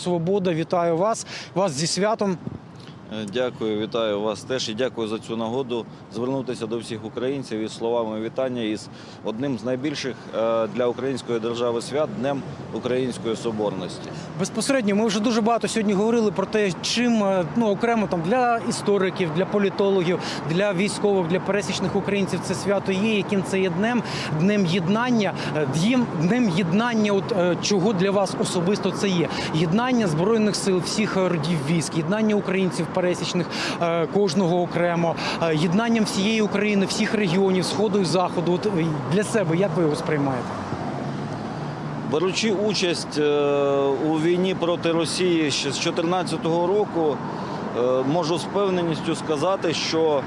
Свобода, вітаю вас. Вас зі святом. Е, Дякую, вітаю вас теж і дякую за цю нагоду звернутися до всіх українців із словами вітання із одним з найбільших е, для української держави свят Днем Української Соборності. Безпосередньо ми вже дуже багато сьогодні говорили про те, чим е, ну окремо там для істориків, для політологів, для військових, для пересічних українців це свято є. Яким це є днем, днем єднання, днем, єднання. От чого для вас особисто це є? Єднання збройних сил всіх родів військ, єднання українців пересічних е, кожного окремо, е, єднанням всієї України, всіх регіонів, сходу і заходу. От е, для себе як ви його сприймаєте? Беручи участь у війні проти Росії ще з 2014 року, можу з певненістю сказати, що,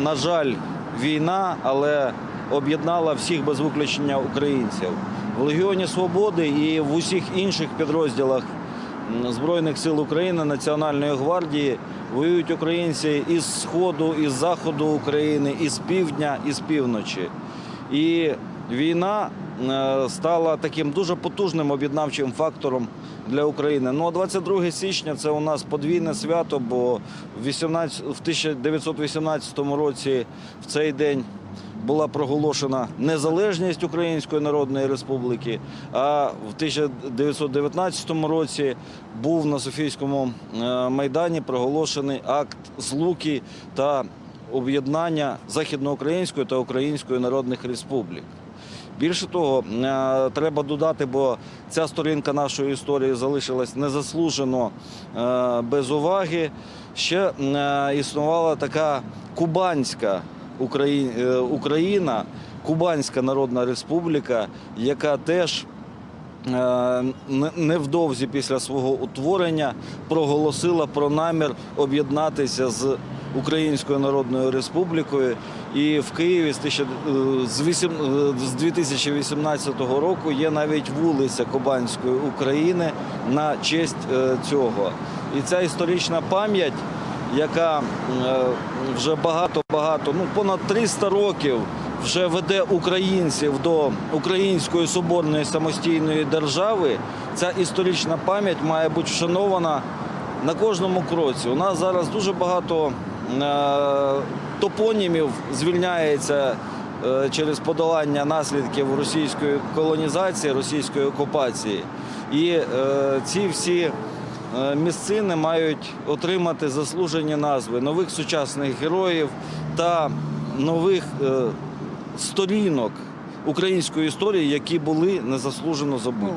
на жаль, війна, але об'єднала всіх без виключення українців. В Легіоні Свободи і в усіх інших підрозділах Збройних сил України, Національної гвардії воюють українці із сходу, із заходу України, із півдня, із півночі. І війна е, стала таким дуже потужним об'єднавчим фактором для України. Ну а 22 січня це у нас подвійне свято, бо в 18 в 1918 році в цей день була проголошена незалежність Української Народної Республіки. А в 1919 році був на Софійському е, майдані проголошений акт злуки та об'єднання Західноукраїнської та Української народних республік. Більше того, е, треба додати, бо ця сторінка нашої історії залишилась незаслужено е, без уваги. Ще існувала така кубанська Україна, Кубанська Народна Республіка, яка теж е, не- невдовзі після свого утворення проголосила про намір об'єднатися з Українською Народною Республікою. І в Києві з, тисяча- е, е, 2018 року є навіть вулиця Кубанської України на честь е, цього. І ця історична пам'ять, яка е, вже багато-багато, ну понад 300 років вже веде українців до української соборної самостійної держави. Ця історична пам'ять має бути вшанована на кожному кроці. У нас зараз дуже багато е, топонімів звільняється е, через подолання наслідків російської колонізації, російської окупації. І е, ці всі місцини мають отримати заслужені назви нових сучасних героїв та нових е, сторінок української історії, які були незаслужено забуті.